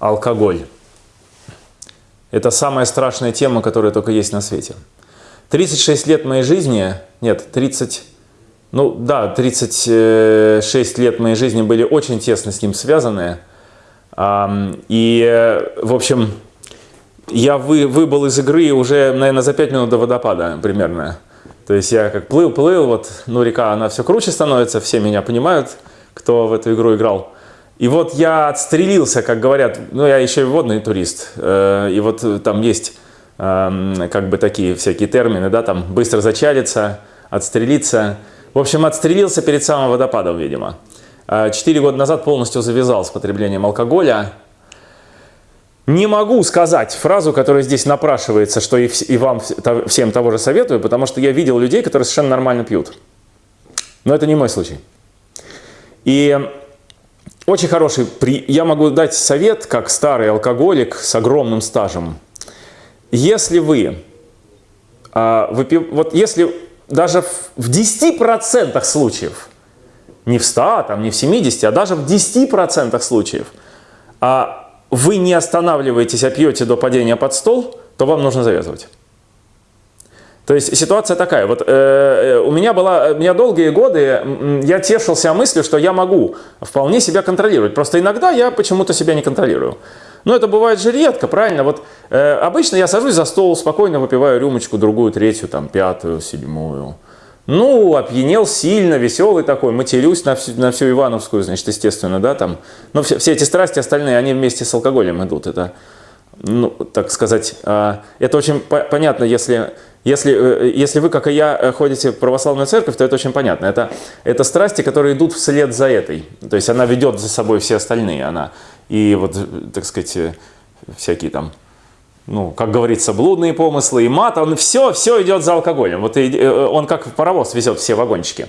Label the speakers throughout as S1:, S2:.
S1: алкоголь. Это самая страшная тема, которая только есть на свете. 36 лет моей жизни, нет, 30, ну да, 36 лет моей жизни были очень тесно с ним связаны. И, в общем, я вы, выбыл из игры уже, наверное, за 5 минут до водопада примерно. То есть я как плыл, плыл, вот, ну река, она все круче становится, все меня понимают, кто в эту игру играл. И вот я отстрелился, как говорят, ну я еще и водный турист, э, и вот там есть э, как бы такие всякие термины, да, там быстро зачалиться, отстрелиться. В общем, отстрелился перед самым водопадом, видимо. Э, четыре года назад полностью завязал с потреблением алкоголя. Не могу сказать фразу, которая здесь напрашивается, что и, и вам всем того же советую, потому что я видел людей, которые совершенно нормально пьют. Но это не мой случай. И очень хороший, я могу дать совет, как старый алкоголик с огромным стажем. Если вы, а, вот если даже в 10% случаев, не в 100, там, не в 70, а даже в 10% случаев, а вы не останавливаетесь, а пьете до падения под стол, то вам нужно завязывать. То есть ситуация такая, вот э, э у меня была, у меня долгие годы, я тешился мыслью, что я могу вполне себя контролировать, просто иногда я почему-то себя не контролирую. Но это бывает же редко, правильно? Вот э, обычно я сажусь за стол, спокойно выпиваю рюмочку, другую, третью, там, пятую, седьмую. Ну, опьянел сильно, веселый такой, матерюсь на всю, на всю Ивановскую, значит, естественно, да, там. Но все, все эти страсти остальные, они вместе с алкоголем идут. Это, ну, так сказать, а, это очень по понятно, если, если, э, если вы, как и я, э, ходите в православную церковь, то это очень понятно. Это, это страсти, которые идут вслед за этой. То есть она ведет за собой все остальные. Она, и вот, так сказать, э, всякие там ну, как говорится, блудные помыслы и мат, он все, все идет за алкоголем. Вот и, э, он как паровоз везет все вагончики.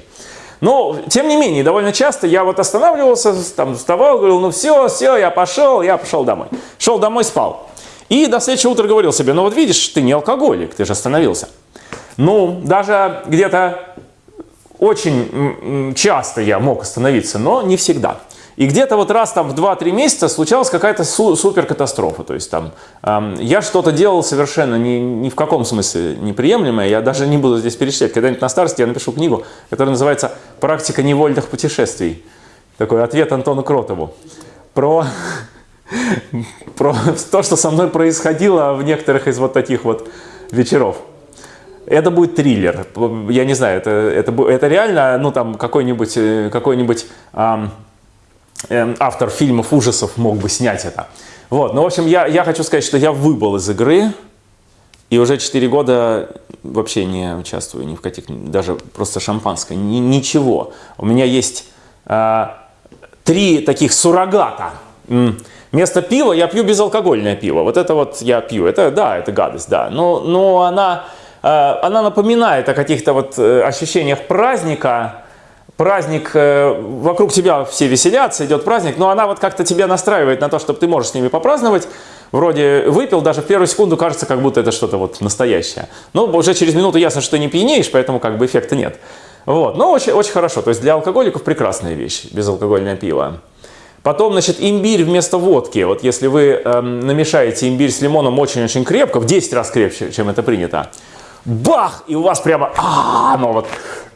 S1: Но, тем не менее, довольно часто я вот останавливался, там вставал, говорил, ну все, все, я пошел, я пошел домой. Шел домой, спал. И до следующего утра говорил себе, ну вот видишь, ты не алкоголик, ты же остановился. Ну, даже где-то очень часто я мог остановиться, но не всегда. И где-то вот раз там в 2-3 месяца случалась какая-то су супер катастрофа. То есть там эм, я что-то делал совершенно ни, ни в каком смысле неприемлемое. Я даже не буду здесь перечислять. Когда-нибудь на старости я напишу книгу, которая называется «Практика невольных путешествий». Такой ответ Антону Кротову. Про, про то, что со мной происходило в некоторых из вот таких вот вечеров. Это будет триллер. Я не знаю, это, это, это реально, ну там какой-нибудь какой, -нибудь, какой -нибудь, эм, Эм, автор фильмов ужасов мог бы снять это. Вот, ну, в общем, я, я хочу сказать, что я выбыл из игры, и уже 4 года вообще не участвую ни в каких, даже просто шампанское, ни, ничего. У меня есть э, три таких суррогата. Вместо пива я пью безалкогольное пиво. Вот это вот я пью. Это, да, это гадость, да. Но, но она, э, она напоминает о каких-то вот э, ощущениях праздника, праздник, э, вокруг тебя все веселятся, идет праздник, но она вот как-то тебя настраивает на то, чтобы ты можешь с ними попраздновать. Вроде выпил, даже в первую секунду кажется, как будто это что-то вот настоящее. Но уже через минуту ясно, что ты не пьянеешь, поэтому как бы эффекта нет. Вот, но очень, очень хорошо. То есть для алкоголиков прекрасная вещь, безалкогольное пиво. Потом, значит, имбирь вместо водки. Вот если вы эм, намешаете имбирь с лимоном очень-очень крепко, в 10 раз крепче, чем это принято, бах, и у вас прямо, а, оно вот,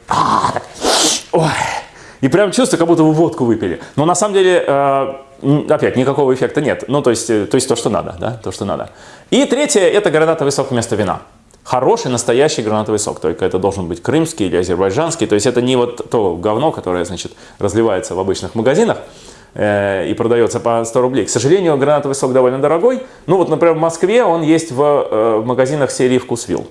S1: а, Ой. И прям чувство, как будто вы водку выпили. Но на самом деле, э, опять, никакого эффекта нет. Ну, то есть, э, то есть то, что надо, да, то, что надо. И третье, это гранатовый сок вместо вина. Хороший, настоящий гранатовый сок. Только это должен быть крымский или азербайджанский. То есть это не вот то говно, которое, значит, разливается в обычных магазинах э, и продается по 100 рублей. К сожалению, гранатовый сок довольно дорогой. Ну, вот, например, в Москве он есть в, э, в магазинах серии «Вкусвилл».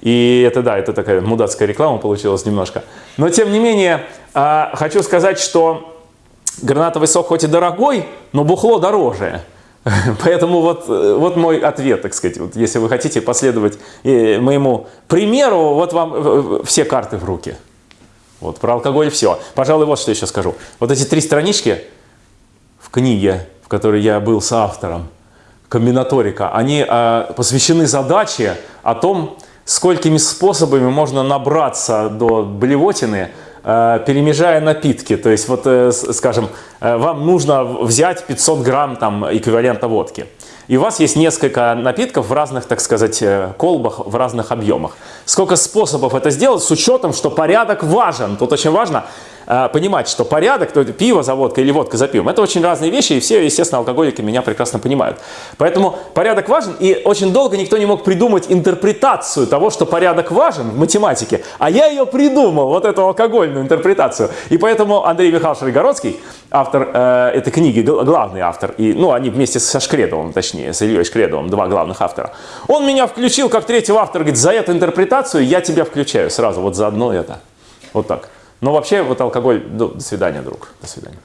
S1: И это, да, это такая мудацкая реклама получилась немножко. Но, тем не менее, а, хочу сказать, что гранатовый сок хоть и дорогой, но бухло дороже. Поэтому вот, вот мой ответ, так сказать. Вот если вы хотите последовать э, моему примеру, вот вам э, э, все карты в руки. Вот про алкоголь все. Пожалуй, вот что еще скажу. Вот эти три странички в книге, в которой я был соавтором, комбинаторика, они а, посвящены задаче о том, сколькими способами можно набраться до блевотины, э, перемежая напитки. То есть, вот, э, скажем, э, вам нужно взять 500 грамм там, эквивалента водки. И у вас есть несколько напитков в разных, так сказать, э, колбах, в разных объемах. Сколько способов это сделать с учетом, что порядок важен. Тут очень важно э, понимать, что порядок, то пиво за водкой или водка за пивом, это очень разные вещи, и все, естественно, алкоголики меня прекрасно понимают. Поэтому порядок важен, и очень долго никто не мог придумать интерпретацию того, что порядок важен в математике, а я ее придумал, вот эту алкогольную интерпретацию. И поэтому Андрей Михайлович Ригородский, автор э, этой книги, гл- главный автор, и, ну, они вместе со Шкредовым, точнее, с Ильей Шкредовым, два главных автора, он меня включил как третьего автора, говорит, за эту интерпретацию я тебя включаю сразу, вот за одно это. Вот так. Но вообще, вот алкоголь, ну, до свидания, друг, до свидания.